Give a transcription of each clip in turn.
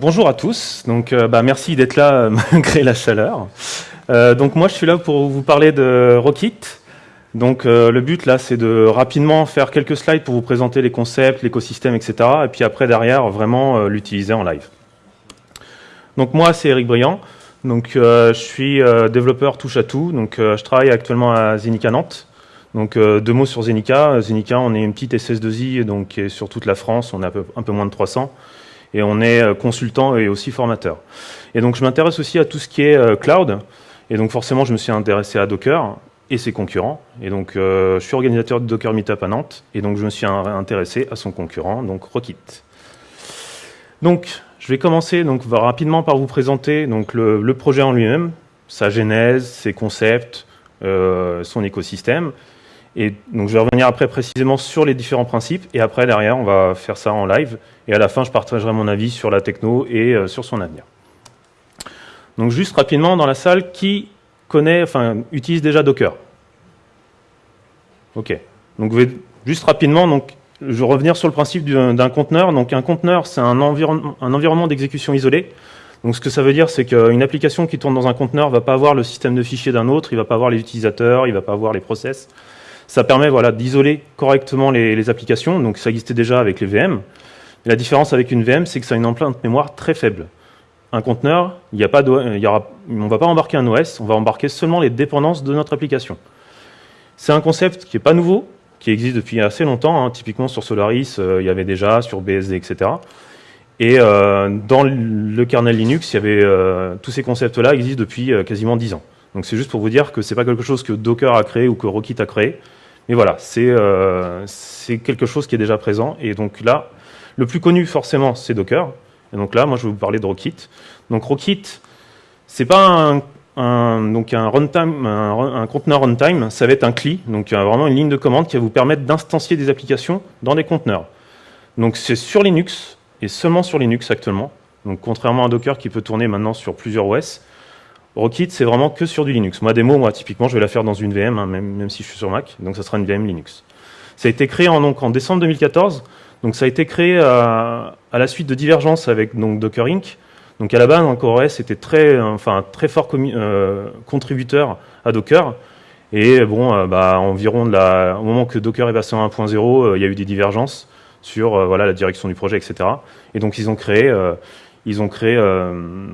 Bonjour à tous, donc euh, bah, merci d'être là euh, malgré la chaleur. Euh, donc moi je suis là pour vous parler de Rockit. Donc le but là c'est de rapidement faire quelques slides pour vous présenter les concepts, l'écosystème, etc. Et puis après derrière vraiment l'utiliser en live. Donc moi c'est Eric Briand, donc je suis développeur touche à tout, donc je travaille actuellement à Zenica Nantes. Donc deux mots sur Zenica. Zenica on est une petite SS2I donc sur toute la France, on est un peu moins de 300 et on est euh, consultant et aussi formateur. Et donc je m'intéresse aussi à tout ce qui est euh, cloud, et donc forcément je me suis intéressé à Docker et ses concurrents, et donc euh, je suis organisateur de Docker Meetup à Nantes, et donc je me suis intéressé à son concurrent, donc Rockit. Donc je vais commencer donc rapidement par vous présenter donc le, projet en lui-même, sa genèse, ses concepts, son écosystème, et donc je vais revenir après précisément sur les différents principes, et après derrière on va faire ça en live, et à la fin je partagerai mon avis sur la techno et euh, sur son avenir. Donc juste rapidement dans la salle, qui connaît, enfin utilise déjà Docker? Ok. Donc juste rapidement, donc je vais revenir sur le principe d'un conteneur. Donc un conteneur, c'est un, un environnement d'exécution isolé. Donc ce que ça veut dire, c'est qu'une application qui tourne dans un conteneur ne va pas avoir le système de fichiers d'un autre, il ne va pas avoir les utilisateurs, il ne va pas avoir les process. Ça permet voilà, d'isoler correctement les, applications, donc ça existait déjà avec les VM. la différence avec une VM, c'est que ça a une empreinte mémoire très faible. Un conteneur, a pas y aura, on ne va pas embarquer un OS, on va embarquer seulement les dépendances de notre application. C'est un concept qui n'est pas nouveau, qui existe depuis assez longtemps. Hein. Typiquement sur Solaris, euh, il y avait déjà, sur BSD, etc. Et euh, dans le kernel Linux, il y avait, euh, tous ces concepts-là existent depuis quasiment 10 ans. Donc c'est juste pour vous dire que ce n'est pas quelque chose que Docker a créé ou que Rockit a créé. Mais voilà, euh, c'est quelque chose qui est déjà présent. Et donc là, le plus connu forcément, c'est Docker. Et donc là, moi, je vais vous parler de Rockit. Donc Rockit, c'est pas un, donc un runtime, un, conteneur runtime, ça va être un CLI, donc vraiment une ligne de commande qui va vous permettre d'instancier des applications dans des conteneurs. Donc c'est sur Linux et seulement sur Linux actuellement. Donc contrairement à Docker qui peut tourner maintenant sur plusieurs OS, Rockit, c'est vraiment que sur du Linux. Moi, démo, moi, typiquement, je vais la faire dans une VM, hein, même, si je suis sur Mac, donc ça sera une VM Linux. Ça a été créé en, donc, en décembre 2014, donc ça a été créé à, la suite de divergences avec donc, Docker Inc. Donc à la base, OS était très, enfin, très fort euh, contributeur à Docker, et bon, euh, bah, environ au moment que Docker est passé en 1.0, euh, il y a eu des divergences sur voilà, la direction du projet, etc. Et donc ils ont créé, ils ont créé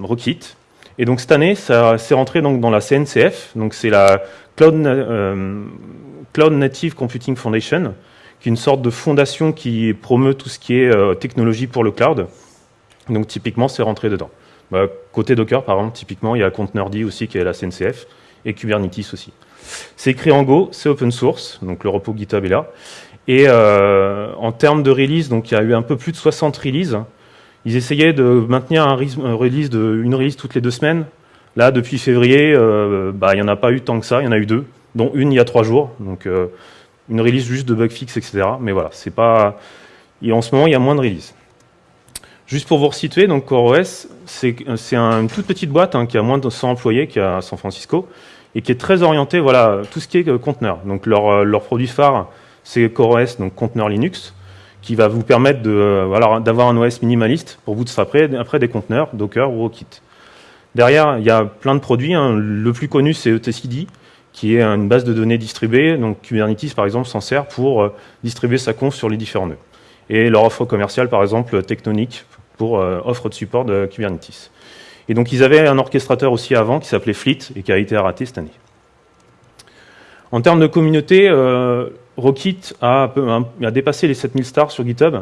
Rockit, et donc cette année, ça s'est rentré donc dans la CNCF, donc c'est la euh, Cloud, Native Computing Foundation, qui est une sorte de fondation qui promeut tout ce qui est euh, technologie pour le cloud. Donc typiquement, c'est rentré dedans. Bah, côté Docker, par exemple, typiquement, il y a Containerd aussi qui est la CNCF, et Kubernetes aussi. C'est écrit en Go, c'est open source, donc le repos GitHub est là. Et euh, en termes de release, donc il y a eu un peu plus de 60 releases, ils essayaient de maintenir un release de, une release toutes les deux semaines. Là, depuis février, euh, bah, il n'y en a pas eu tant que ça, il y en a eu deux, dont une il y a trois jours. Donc, euh, une release juste de bug fix, etc. Mais voilà, c'est pas... En ce moment, il y a moins de releases. Juste pour vous resituer, donc CoreOS, c'est une toute petite boîte hein, qui a moins de 100 employés, qui est à San Francisco, et qui est très orientée, voilà, tout ce qui est euh, conteneur. Donc leur, leur produit phare, c'est CoreOS, donc conteneur Linux qui va vous permettre euh, d'avoir un OS minimaliste pour vous après, après des conteneurs, Docker ou Rockit. Derrière, il y a plein de produits. Hein. Le plus connu, c'est etcd, qui est une base de données distribuée. Donc Kubernetes, par exemple, s'en sert pour euh, distribuer sa conf sur les différents nœuds. Et leur offre commerciale, par exemple, Tectonic, pour euh, offre de support de Kubernetes. Et donc ils avaient un orchestrateur aussi avant qui s'appelait Fleet et qui a été raté cette année. En termes de communauté, Rockit a, dépassé les 7000 stars sur GitHub.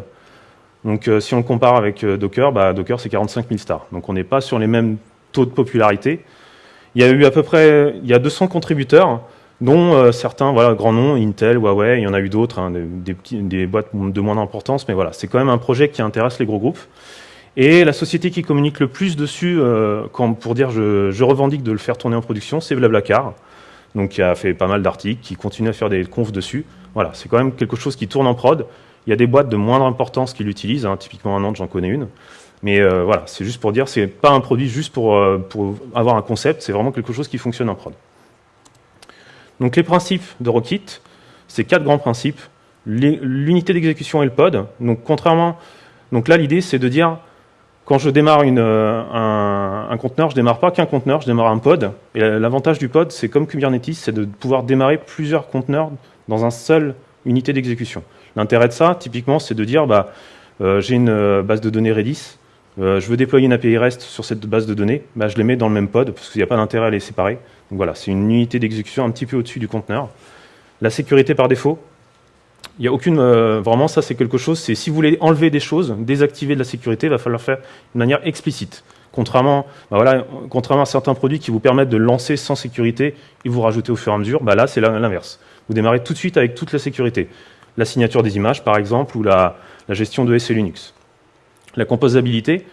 Donc euh, si on le compare avec euh, Docker, bah, Docker c'est 45 000 stars. Donc on n'est pas sur les mêmes taux de popularité. Il y a eu à peu près il y a 200 contributeurs, dont euh, certains voilà, grands noms, Intel, Huawei, il y en a eu d'autres, hein, des, boîtes de moins d'importance, mais voilà, c'est quand même un projet qui intéresse les gros groupes. Et la société qui communique le plus dessus, pour dire je, je, revendique de le faire tourner en production, c'est Blablacar, donc qui a fait pas mal d'articles, qui continue à faire des confs dessus. Voilà, c'est quand même quelque chose qui tourne en prod. Il y a des boîtes de moindre importance qui l'utilisent, hein. typiquement à Nantes, j'en connais une. Mais euh, voilà, c'est juste pour dire, c'est pas un produit juste pour, euh, pour avoir un concept, c'est vraiment quelque chose qui fonctionne en prod. Donc les principes de Rockit, c'est quatre grands principes. L'unité d'exécution et le pod. Donc contrairement, donc là l'idée c'est de dire, quand je démarre une, un, un, conteneur, je démarre pas qu'un conteneur, je démarre un pod. Et l'avantage du pod, c'est comme Kubernetes, c'est de pouvoir démarrer plusieurs conteneurs dans un seul unité d'exécution. L'intérêt de ça, typiquement, c'est de dire, bah, euh, j'ai une euh, base de données Redis, euh, je veux déployer une API REST sur cette base de données, bah, je les mets dans le même pod, parce qu'il n'y a pas d'intérêt à les séparer. Donc voilà, c'est une unité d'exécution un petit peu au-dessus du conteneur. La sécurité par défaut, il n'y a aucune... vraiment, ça, c'est quelque chose, c'est si vous voulez enlever des choses, désactiver de la sécurité, il va falloir faire de manière explicite. Contrairement, bah voilà, contrairement à certains produits qui vous permettent de lancer sans sécurité et vous rajoutez au fur et à mesure, bah là, c'est l'inverse. Vous démarrez tout de suite avec toute la sécurité. La signature des images, par exemple, ou la, gestion de SE Linux. La composabilité,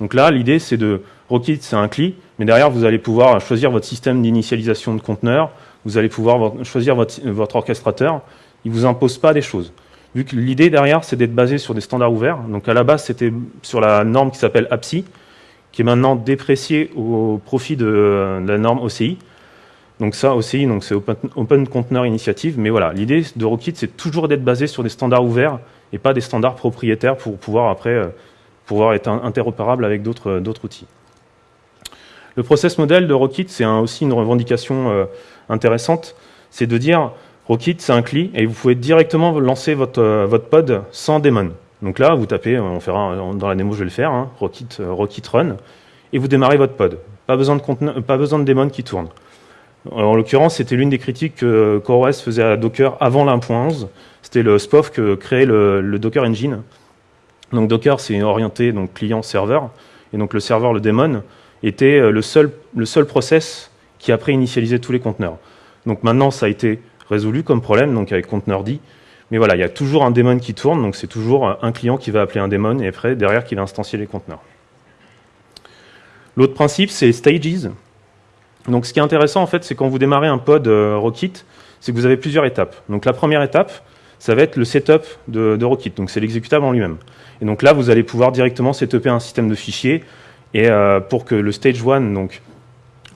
donc là, l'idée, c'est de... Rockit, c'est un CLI, mais derrière, vous allez pouvoir choisir votre système d'initialisation de conteneurs, vous allez pouvoir choisir votre, votre orchestrateur, il ne vous impose pas des choses. Vu que l'idée derrière, c'est d'être basé sur des standards ouverts, donc à la base, c'était sur la norme qui s'appelle APSI, qui est maintenant dépréciée au profit de la norme OCI, donc ça aussi, c'est Open, Container Initiative, mais voilà, l'idée de Rockit, c'est toujours d'être basé sur des standards ouverts et pas des standards propriétaires pour pouvoir après euh, pouvoir être interopérable avec d'autres outils. Le process model de Rockit, c'est aussi une revendication euh, intéressante, c'est de dire Rockit, c'est un CLI, et vous pouvez directement lancer votre, euh, votre pod sans daemon. Donc là, vous tapez, on fera dans la démo, je vais le faire, hein, Rockit, Rockit Run, et vous démarrez votre pod. Pas besoin de, pas besoin de daemon qui tourne. En l'occurrence, c'était l'une des critiques que CoreOS faisait à Docker avant l'1.11. C'était le SPOF que créait le, Docker Engine. Donc Docker, c'est orienté donc client-serveur. Et donc le serveur, le daemon, était euh, le seul, le seul process qui après initialisait tous les conteneurs. Donc maintenant, ça a été résolu comme problème, donc avec conteneur Mais voilà, il y a toujours un daemon qui tourne, donc c'est toujours un client qui va appeler un daemon et après, derrière, qui va instancier les conteneurs. L'autre principe, c'est stages. Donc ce qui est intéressant en fait, c'est quand vous démarrez un pod euh, Rockit, c'est que vous avez plusieurs étapes. Donc la première étape, ça va être le setup de, de Rockit, donc c'est l'exécutable en lui-même. Et donc là, vous allez pouvoir directement setuper un système de fichiers et euh, pour que le stage 1, donc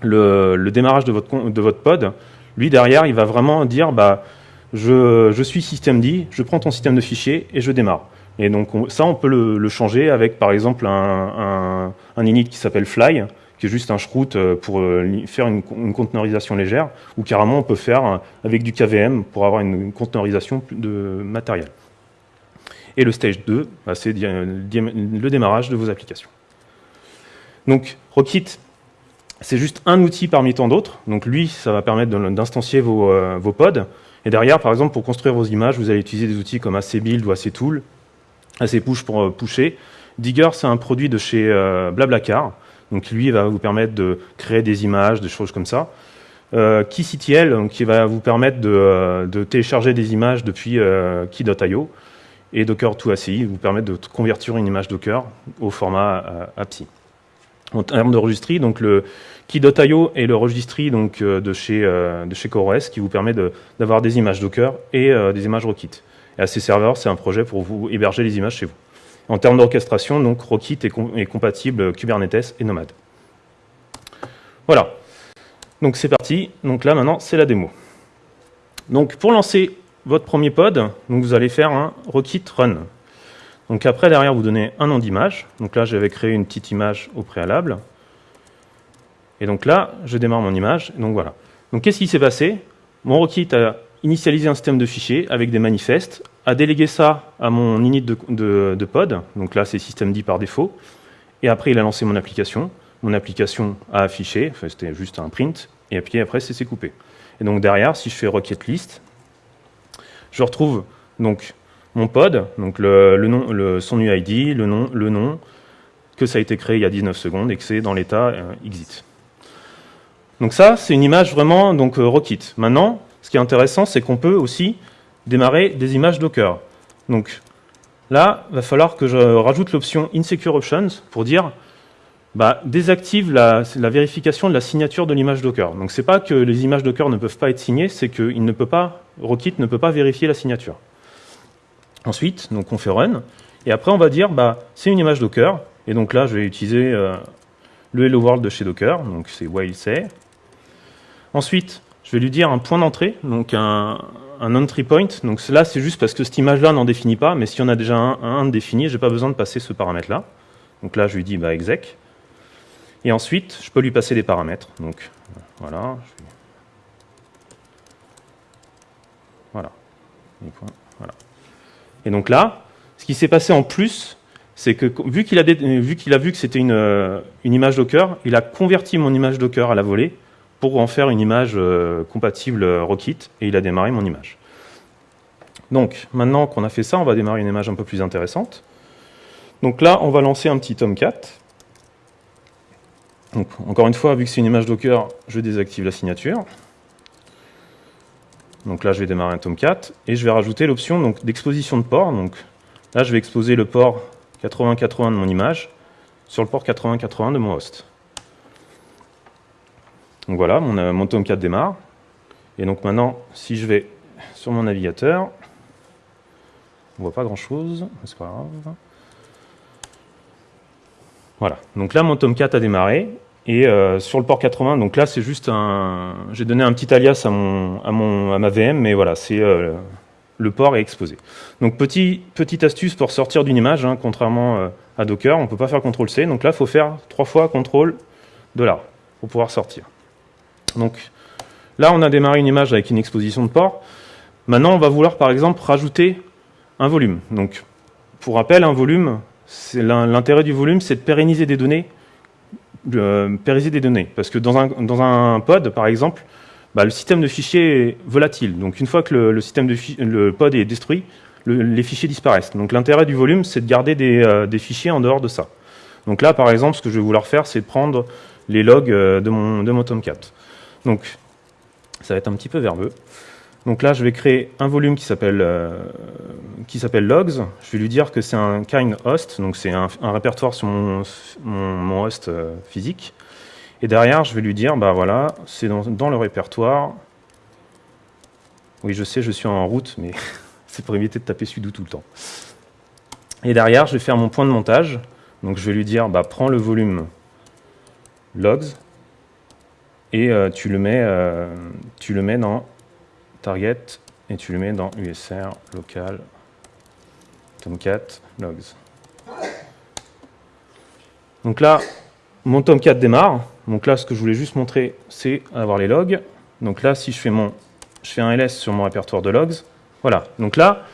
le, démarrage de votre, de votre pod, lui derrière, il va vraiment dire bah, je, je suis systemd, je prends ton système de fichiers et je démarre. Et donc ça, on peut le, changer avec par exemple un, un init qui s'appelle fly, qui est juste un shroot euh, pour euh, faire une, conteneurisation légère, ou carrément on peut faire euh, avec du KVM pour avoir une conteneurisation de matériel. Et le stage 2, bah, c'est le démarrage de vos applications. Donc Rockit, c'est juste un outil parmi tant d'autres. Donc lui, ça va permettre d'instancier vos, pods. Et derrière, par exemple, pour construire vos images, vous allez utiliser des outils comme ACBuild ou ACTool, ACPush pour pusher. Digger, c'est un produit de chez Blablacar donc lui, va vous permettre de créer des images, des choses comme ça. Euh, KeyCTL, qui va vous permettre de, euh, télécharger des images depuis euh, key.io. Et Docker2ACI vous permet de convertir une image Docker au format euh, APSI. En termes de registry, donc le Key.io est le registry donc, de, chez, de chez CoreOS qui vous permet d'avoir des images Docker et des images Rockit. Et à ces serveurs, c'est un projet pour vous héberger les images chez vous. En termes d'orchestration, donc Rockit est, compatible Kubernetes et Nomad. Voilà. Donc c'est parti. Donc là maintenant, c'est la démo. Donc pour lancer votre premier pod, vous allez faire un Rockit Run. Donc après, derrière, vous donnez un nom d'image. Donc là, j'avais créé une petite image au préalable. Et donc là, je démarre mon image. Donc voilà. Donc qu'est-ce qui s'est passé? Mon Rockit a initialisé un système de fichiers avec des manifestes a délégué ça à mon init de, pod, donc là c'est systemd par défaut, et après il a lancé mon application, mon application a affiché, c'était juste un print, et puis après c'est coupé. Et donc derrière, si je fais requête list, je retrouve donc mon pod, donc le, nom, le, son UID, le nom, le nom, que ça a été créé il y a 19 secondes et que c'est dans l'état euh, exit. Donc ça, c'est une image vraiment donc euh, Rockit. Maintenant, ce qui est intéressant, c'est qu'on peut aussi démarrer des images Docker. Donc là, il va falloir que je rajoute l'option Insecure Options pour dire bah, désactive la, vérification de la signature de l'image Docker. Donc c'est pas que les images Docker ne peuvent pas être signées, c'est que ne peut pas, Rockit ne peut pas vérifier la signature. Ensuite, donc on fait run, et après on va dire bah, c'est une image Docker, et donc là je vais utiliser euh, le Hello World de chez Docker, donc c'est while say. Ensuite, je vais lui dire un point d'entrée, donc un, un entry point. Donc là, c'est juste parce que cette image-là n'en définit pas, mais s'il y en a déjà un, défini, j'ai pas besoin de passer ce paramètre-là. Donc là, je lui dis bah, exec. Et ensuite, je peux lui passer des paramètres. Donc voilà. Voilà. Et donc là, ce qui s'est passé en plus, c'est que vu qu'il a, vu, a vu que c'était une, euh, une, image Docker, il a converti mon image Docker à la volée pour en faire une image euh, compatible euh, Rockit, et il a démarré mon image. Donc, maintenant qu'on a fait ça, on va démarrer une image un peu plus intéressante. Donc là, on va lancer un petit Tomcat. Donc, encore une fois, vu que c'est une image Docker, je désactive la signature. Donc là, je vais démarrer un Tomcat, et je vais rajouter l'option d'exposition de port. Donc là, je vais exposer le port 8080 de mon image sur le port 8080 de mon host. Donc voilà, mon, euh, mon Tomcat démarre. Et donc maintenant, si je vais sur mon navigateur, on voit pas grand chose, mais c'est pas grave. Voilà, donc là mon Tomcat a démarré, et euh, sur le port 80, donc là c'est juste un... J'ai donné un petit alias à, mon, à, mon, à ma VM, mais voilà, c'est euh, le port est exposé. Donc petit, petite astuce pour sortir d'une image, hein, contrairement à Docker, on ne peut pas faire CTRL-C, donc là il faut faire trois fois CTRL là pour pouvoir sortir. Donc là on a démarré une image avec une exposition de port. Maintenant on va vouloir par exemple rajouter un volume. Donc pour rappel, un volume, l'intérêt du volume c'est de pérenniser des données, de pérenniser des données. Parce que dans un, pod par exemple, bah, le système de fichiers est volatile. Donc une fois que le pod est détruit, les fichiers disparaissent. Donc l'intérêt du volume, c'est de garder euh, des, fichiers en dehors de ça. Donc là, par exemple, ce que je vais vouloir faire, c'est prendre les logs euh, de mon, de mon Tomcat. Donc ça va être un petit peu verbeux. Donc là, je vais créer un volume qui s'appelle euh, logs. Je vais lui dire que c'est un kind host, donc c'est un, répertoire sur mon, mon, host physique. Et derrière, je vais lui dire, bah voilà, c'est dans, le répertoire. Oui, je sais, je suis en route, mais c'est pour éviter de taper sudo tout le temps. Et derrière, je vais faire mon point de montage. Donc je vais lui dire, bah, prends le volume logs et euh, tu, le mets, euh, tu le mets dans target et tu le mets dans usr local tomcat logs. Donc là, mon Tomcat démarre. Donc là, ce que je voulais juste montrer, c'est avoir les logs. Donc là, si je fais, mon, je fais un ls sur mon répertoire de logs, voilà. Donc là,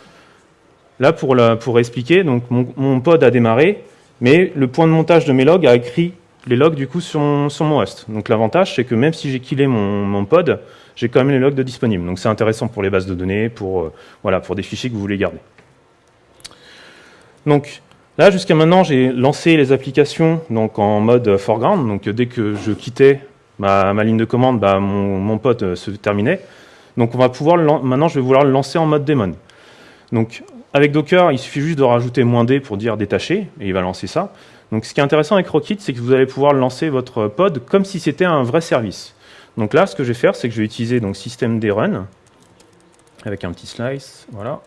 là pour, pour expliquer, donc mon, pod a démarré, mais le point de montage de mes logs a écrit les logs du coup mon, sur mon host. Donc l'avantage, c'est que même si j'ai killé mon, pod, j'ai quand même les logs de disponibles. Donc c'est intéressant pour les bases de données, pour, euh, voilà, pour des fichiers que vous voulez garder. Donc Là, jusqu'à maintenant, j'ai lancé les applications donc, en mode foreground. Donc, dès que je quittais ma, ligne de commande, bah, mon, pote euh, se terminait. Donc, on va pouvoir maintenant, je vais vouloir le lancer en mode daemon. Donc, avec Docker, il suffit juste de rajouter "-d" pour dire détacher, et il va lancer ça. Donc, ce qui est intéressant avec Rockit, c'est que vous allez pouvoir lancer votre pod comme si c'était un vrai service. Donc là, ce que je vais faire, c'est que je vais utiliser donc systemd run avec un petit slice, voilà.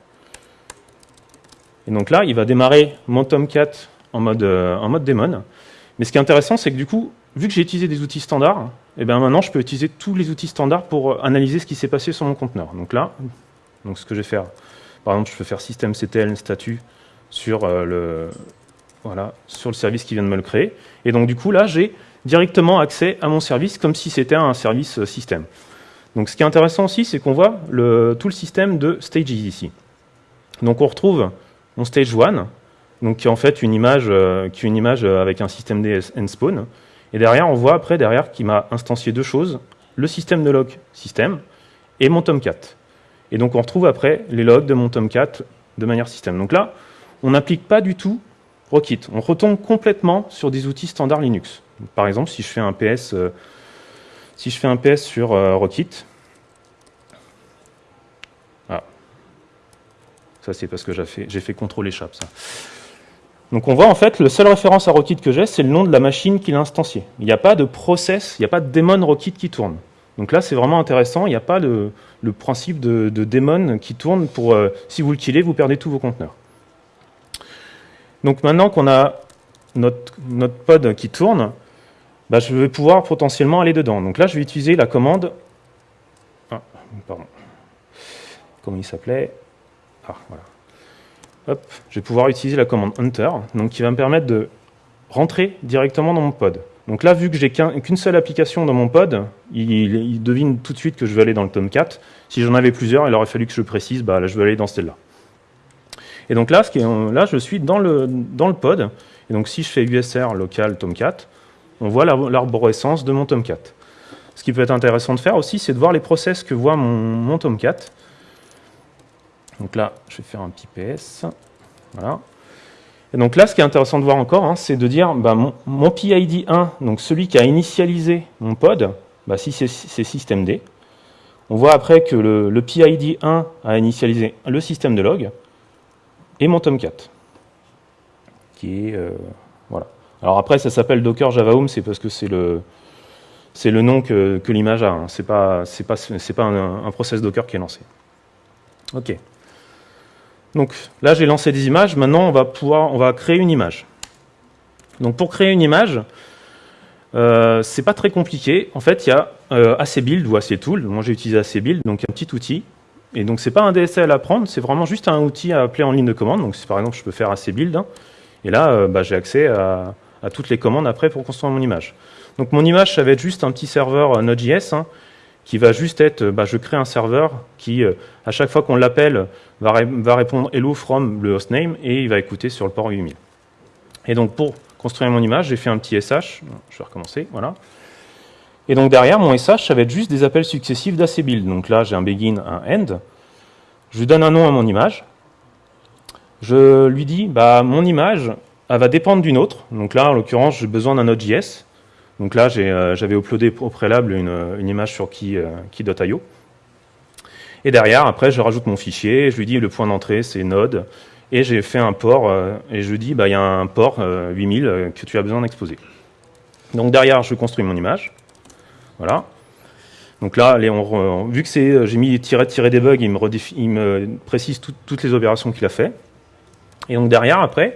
Et donc là, il va démarrer mon Tomcat en mode, euh, en mode daemon. Mais ce qui est intéressant, c'est que du coup, vu que j'ai utilisé des outils standards, et eh bien maintenant, je peux utiliser tous les outils standards pour euh, analyser ce qui s'est passé sur mon conteneur. Donc là, ce que je vais faire, par exemple, je peux faire systemctl statut sur, euh, le, voilà, sur le service qui vient de me le créer. Et donc du coup, là, j'ai directement accès à mon service comme si c'était un service système. Donc ce qui est intéressant aussi, c'est qu'on voit tout le système de stages ici. Donc on retrouve mon stage 1, donc qui est en fait une image, euh, qui est une image euh, avec un système D spawn. Et derrière, on voit après derrière qu'il m'a instancié deux choses, le système de log système et mon Tomcat. Et donc on retrouve après les logs de mon Tomcat de manière système. Donc là, on n'applique pas du tout Rockit. On retombe complètement sur des outils standards Linux. Par exemple, si je fais un PS, euh, sur Rockit, Ça, c'est parce que j'ai fait, fait CTRL échappe. Donc on voit en fait, la seule référence à Rockit que j'ai, c'est le nom de la machine qui l'a instancié. Il n'y a pas de process, il n'y a pas de daemon Rockit qui tourne. Donc là, c'est vraiment intéressant, il n'y a pas le, principe de, de, daemon qui tourne pour, euh, si vous le killez, vous perdez tous vos conteneurs. Donc maintenant qu'on a notre, pod qui tourne, bah, je vais pouvoir potentiellement aller dedans. Donc là, je vais utiliser la commande... Ah, pardon. Comment il s'appelait? Ah, voilà. Hop, je vais pouvoir utiliser la commande hunter, donc qui va me permettre de rentrer directement dans mon pod. Donc là, vu que j'ai qu'une seule application dans mon pod, il, devine tout de suite que je veux aller dans le Tomcat. Si j'en avais plusieurs, il aurait fallu que je précise, bah, là, je veux aller dans celle-là. Et donc là, je suis dans le, dans le pod. Et donc si je fais USR local Tomcat, on voit l'arborescence de mon Tomcat. Ce qui peut être intéressant de faire aussi, c'est de voir les process que voit mon, Tomcat. Donc là, je vais faire un petit PS. Voilà. Et donc là, ce qui est intéressant de voir encore, hein, c'est de dire bah, mon, PID 1, donc celui qui a initialisé mon pod, bah, si c'est systemd, on voit après que le, PID 1 a initialisé le système de log et mon Tomcat. Qui est, euh, voilà. Alors après, ça s'appelle Docker Java Home, c'est parce que c'est le, c'est le nom que, l'image a. Hein. Ce n'est pas, pas, un, process Docker qui est lancé. OK. Donc là, j'ai lancé des images. Maintenant, on va pouvoir, on va créer une image. Donc pour créer une image, euh, c'est pas très compliqué. En fait, il y a euh, ACBuild ou ACTool. Moi, j'ai utilisé ACBuild, donc un petit outil. Et donc, c'est pas un DSL à prendre, c'est vraiment juste un outil à appeler en ligne de commande. Donc, par exemple, je peux faire ACBuild. Hein, et là, euh, bah, j'ai accès à, toutes les commandes après pour construire mon image. Donc, mon image, ça va être juste un petit serveur Node.js hein, qui va juste être, bah, je crée un serveur qui, euh, à chaque fois qu'on l'appelle, va, va, répondre hello from le hostname et il va écouter sur le port 8000. Et donc pour construire mon image, j'ai fait un petit SH, je vais recommencer, voilà. Et donc derrière, mon SH, ça va être juste des appels successifs d'ACBuild. Donc là, j'ai un begin, un end. Je donne un nom à mon image. Je lui dis, bah, mon image, elle va dépendre d'une autre. Donc là, en l'occurrence, j'ai besoin d'un Node.js. Donc là, euh, j'avais uploadé au préalable une, image sur key.io. Euh, et derrière, après, je rajoute mon fichier, je lui dis le point d'entrée, c'est Node, et j'ai fait un port, euh, et je lui dis, bah, il y a un port 8000 que tu as besoin d'exposer. Donc derrière, je construis mon image. Voilà. Donc là, vu que j'ai mis tiret-debug, il me, il me précise toutes les opérations qu'il a fait. Et donc derrière, après,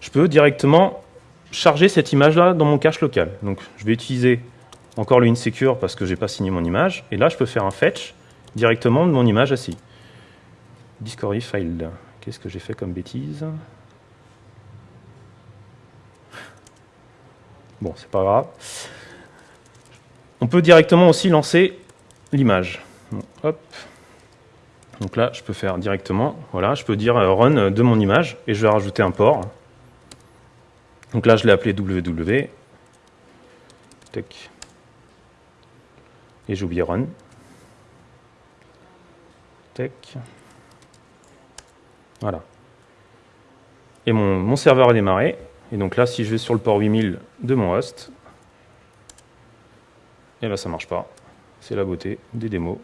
je peux directement charger cette image-là dans mon cache local. Donc je vais utiliser encore le insecure parce que je n'ai pas signé mon image. Et là, je peux faire un fetch directement de mon image assis. Discovery file. Qu'est-ce que j'ai fait comme bêtise? Bon, c'est pas grave. On peut directement aussi lancer l'image. hop. Donc là, je peux faire directement, voilà, je peux dire euh, run de mon image et je vais rajouter un port. Donc là, je l'ai appelé www. Et j'ai oublié run. Voilà. Et mon, serveur a démarré. Et donc là, si je vais sur le port 8000 de mon host, et là, ça marche pas. C'est la beauté des démos.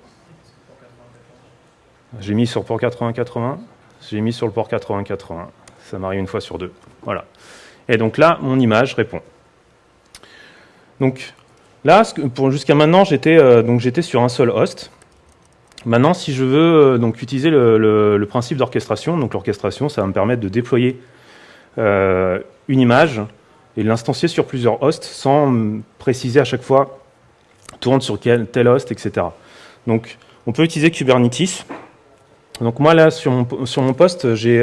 J'ai mis sur port 8080, j'ai mis sur le port 8080. Ça m'arrive une fois sur deux. Voilà. Et donc là, mon image répond. Donc là, jusqu'à maintenant, euh, j'étais sur un seul host. Maintenant, si je veux euh, donc utiliser le, principe d'orchestration, donc l'orchestration, ça va me permettre de déployer euh, une image et l'instancier sur plusieurs hosts sans préciser à chaque fois tourne sur tel host, etc. Donc, on peut utiliser Kubernetes. Donc moi là, sur mon, sur mon poste, j'ai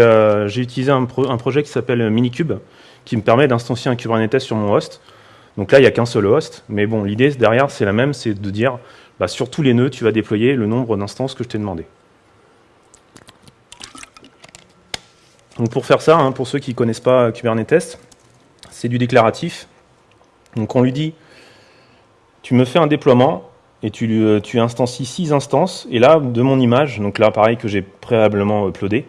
utilisé un, un, projet qui s'appelle Minikube, qui me permet d'instancier un Kubernetes sur mon host. Donc là, il n'y a qu'un seul host, mais bon, l'idée derrière, c'est la même, c'est de dire, bah, sur tous les nœuds, tu vas déployer le nombre d'instances que je t'ai demandé. Donc pour faire ça, hein, pour ceux qui ne connaissent pas Kubernetes, c'est du déclaratif. Donc on lui dit, tu me fais un déploiement et tu, euh, tu instancies six instances, et là, de mon image, donc là, pareil, que j'ai préalablement uploadé.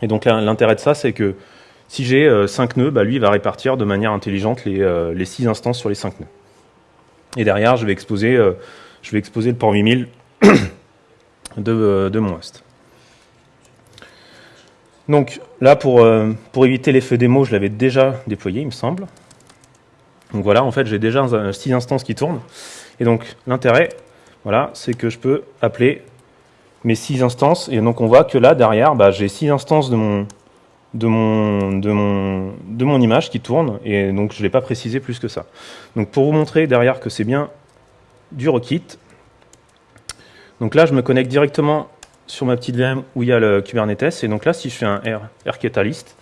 Et donc l'intérêt de ça, c'est que si j'ai 5 euh, nœuds, bah, lui va répartir de manière intelligente les, 6 euh, instances sur les 5 nœuds. Et derrière, je vais exposer, euh, je vais exposer le port 8000 de, de, mon host. Donc là, pour, pour éviter l'effet démo, je l'avais déjà déployé, il me semble. Donc voilà, en fait, j'ai déjà 6 instances qui tournent. Et donc l'intérêt, voilà, c'est que je peux appeler mes 6 instances. Et donc on voit que là, derrière, bah, j'ai 6 instances de mon, image qui tourne, et donc je ne l'ai pas précisé plus que ça. Donc pour vous montrer derrière que c'est bien du Rockit, donc là je me connecte directement sur ma petite VM où il y a le Kubernetes, et donc là si je fais un R, rketalist,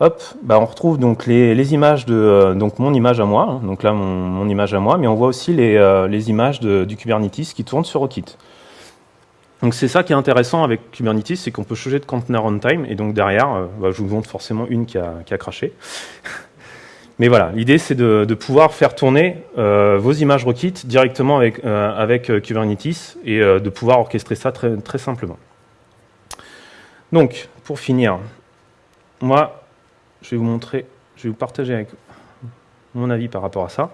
hop, bah, on retrouve donc les, images de euh, donc mon image à moi, hein, donc là mon, image à moi, mais on voit aussi les, euh, images du Kubernetes qui tournent sur Rockit. Donc c'est ça qui est intéressant avec Kubernetes, c'est qu'on peut changer de container runtime, et donc derrière, euh, bah, je vous montre forcément une qui a, qui a craché. Mais voilà, l'idée c'est de, pouvoir faire tourner vos images Rockit directement avec, avec Kubernetes et de pouvoir orchestrer ça très, très simplement. Donc, pour finir, moi, je vais vous montrer, je vais vous partager avec mon avis par rapport à ça.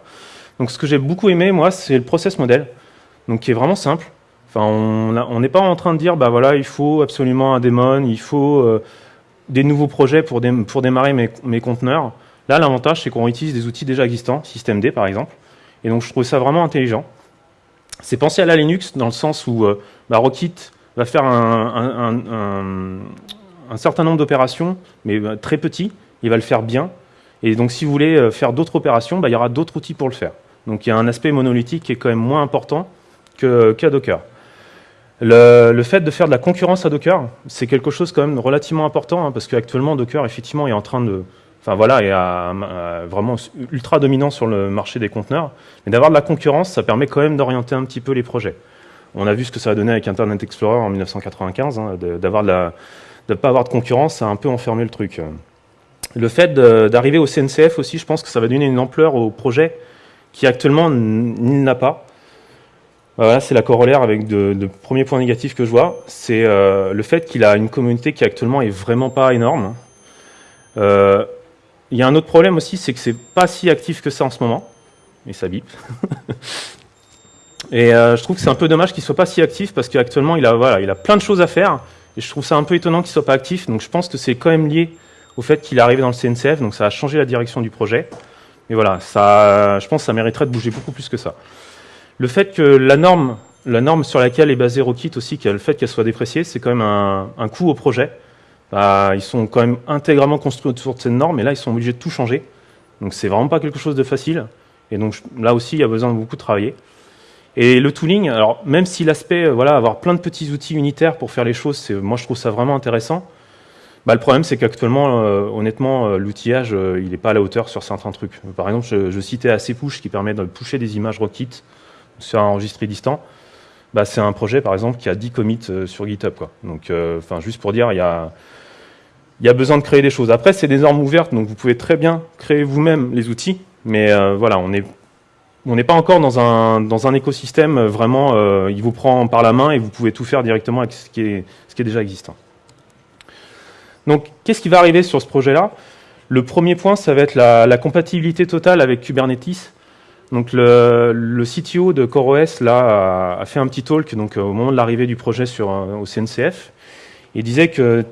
Donc ce que j'ai beaucoup aimé, moi, c'est le process model, donc qui est vraiment simple. Enfin, on n'est pas en train de dire, bah voilà, il faut absolument un daemon, il faut euh, des nouveaux projets pour, démarrer mes, conteneurs. Là, l'avantage, c'est qu'on utilise des outils déjà existants, systemd par exemple, et donc je trouve ça vraiment intelligent. C'est penser à la Linux dans le sens où euh, bah, Rockit va faire un, certain nombre d'opérations, mais euh, très petits, il va le faire bien. Et donc, si vous voulez euh, faire d'autres opérations, bah, il y aura d'autres outils pour le faire. Donc, il y a un aspect monolithique qui est quand même moins important qu'à Docker. Le, fait de faire de la concurrence à Docker, c'est quelque chose quand même relativement important, hein, parce qu'actuellement, Docker, effectivement, est en train de... Enfin voilà, est vraiment ultra dominant sur le marché des conteneurs. Mais d'avoir de la concurrence, ça permet quand même d'orienter un petit peu les projets. On a vu ce que ça a donné avec Internet Explorer en 1995, hein, d'avoir de, de ne pas avoir de concurrence, ça a un peu enfermé le truc. Le fait d'arriver au CNCF aussi, je pense que ça va donner une ampleur au projet qui actuellement il n'a pas. Voilà, c'est la corollaire avec de, premiers points négatifs que je vois. C'est euh, le fait qu'il a une communauté qui actuellement est vraiment pas énorme. Euh, il y a un autre problème aussi, c'est que c'est pas si actif que ça en ce moment. Et ça bip. et euh, je trouve que c'est un peu dommage qu'il soit pas si actif parce qu'actuellement il a, voilà, il a plein de choses à faire. Et je trouve ça un peu étonnant qu'il soit pas actif. Donc je pense que c'est quand même lié au fait qu'il est arrivé dans le CNCF, donc ça a changé la direction du projet. Mais voilà, ça, je pense que ça mériterait de bouger beaucoup plus que ça. Le fait que la norme, la norme sur laquelle est basée Rockit aussi, le fait qu'elle soit dépréciée, c'est quand même un, coût au projet. Bah, ils sont quand même intégralement construits autour de cette norme, et là, ils sont obligés de tout changer. Donc c'est vraiment pas quelque chose de facile. Et donc là aussi, il y a besoin de beaucoup travailler. Et le tooling, alors même si l'aspect, euh, voilà, avoir plein de petits outils unitaires pour faire les choses, moi je trouve ça vraiment intéressant. Bah, le problème, c'est qu'actuellement, euh, honnêtement, euh, l'outillage, euh, il n'est pas à la hauteur sur certains trucs. Par exemple, je, citais ACPush qui permet de pusher des images Rockit sur un enregistré distant. Bah, c'est un projet, par exemple, qui a 10 commits sur GitHub. Donc, juste pour dire, il y a, besoin de créer des choses. Après, c'est des normes ouvertes, donc vous pouvez très bien créer vous-même les outils, mais voilà, on n'est pas encore dans un, dans un écosystème vraiment, il vous prend par la main et vous pouvez tout faire directement avec ce qui est, ce qui est déjà existant. Donc, qu'est-ce qui va arriver sur ce projet-là? Le premier point, ça va être la, compatibilité totale avec Kubernetes. Donc, le, CTO de CoreOS là, a, fait un petit talk donc, au moment de l'arrivée du projet sur, euh, au CNCF. Il disait que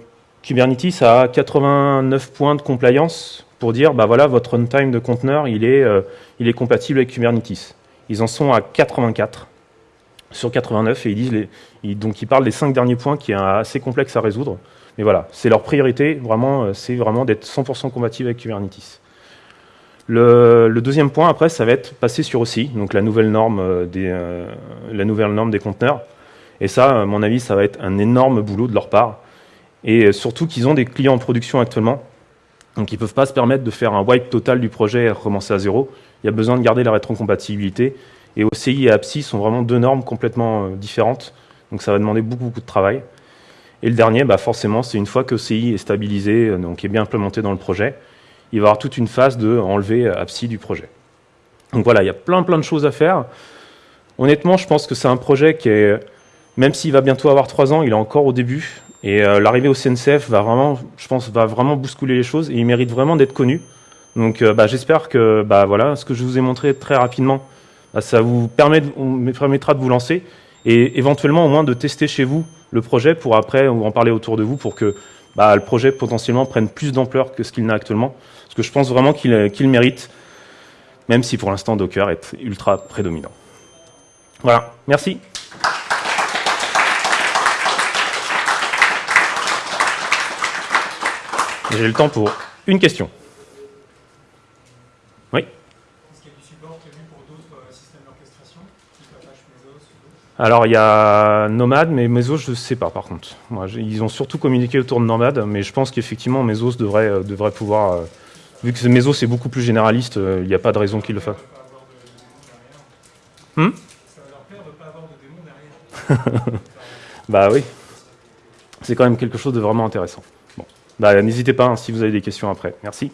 Kubernetes a 89 points de compliance pour dire, bah voilà, votre runtime de conteneur, il est, euh, compatible avec Kubernetes. Ils en sont à 84 sur 89 et ils disent, parlent des cinq derniers points qui est assez complexe à résoudre. Mais voilà, c'est leur priorité, vraiment, euh, c'est vraiment d'être 100% compatible avec Kubernetes. Le, deuxième point, après, ça va être passer sur OCI, donc la nouvelle norme euh, des, euh, la nouvelle norme des conteneurs. Et ça, à mon avis, ça va être un énorme boulot de leur part. Et surtout qu'ils ont des clients en production actuellement, donc ils ne peuvent pas se permettre de faire un wipe total du projet et recommencer à zéro. Il y a besoin de garder la rétrocompatibilité. Et OCI et APSI sont vraiment deux normes complètement différentes, donc ça va demander beaucoup, beaucoup de travail. Et le dernier, bah forcément, c'est une fois que CI est stabilisé, euh, donc est bien implémenté dans le projet, il va y avoir toute une phase de enlever APSI du projet. Donc voilà, il y a plein plein de choses à faire. Honnêtement, je pense que c'est un projet qui est, même s'il va bientôt avoir trois ans, il est encore au début. Et euh, l'arrivée au CNCF va vraiment, je pense, va vraiment bousculer les choses et il mérite vraiment d'être connu. Donc euh, bah, j'espère que bah, voilà, ce que je vous ai montré très rapidement, bah, ça vous permet permettra de vous lancer et éventuellement au moins de tester chez vous le projet pour après en parler autour de vous pour que bah, le projet potentiellement prenne plus d'ampleur que ce qu'il n'a actuellement. Parce que je pense vraiment qu'il mérite, même si pour l'instant Docker est ultra prédominant. Voilà, merci. J'ai le temps pour une question. Oui Est-ce qu'il y a du support prévu pour d'autres euh, systèmes d'orchestration, type Apache Mesos ou d'autres Alors il y a Nomad, mais Mesos je ne sais pas par contre. Ils ont surtout communiqué autour de Nomad, mais je pense qu'effectivement Mesos devrait, euh, devrait pouvoir... euh, vu que Mesos est beaucoup plus généraliste, euh, il n'y a pas de raison qu'il le fasse. Hmm? Bah oui. C'est quand même quelque chose de vraiment intéressant. Bon. Bah, n'hésitez pas hein, si vous avez des questions après. Merci.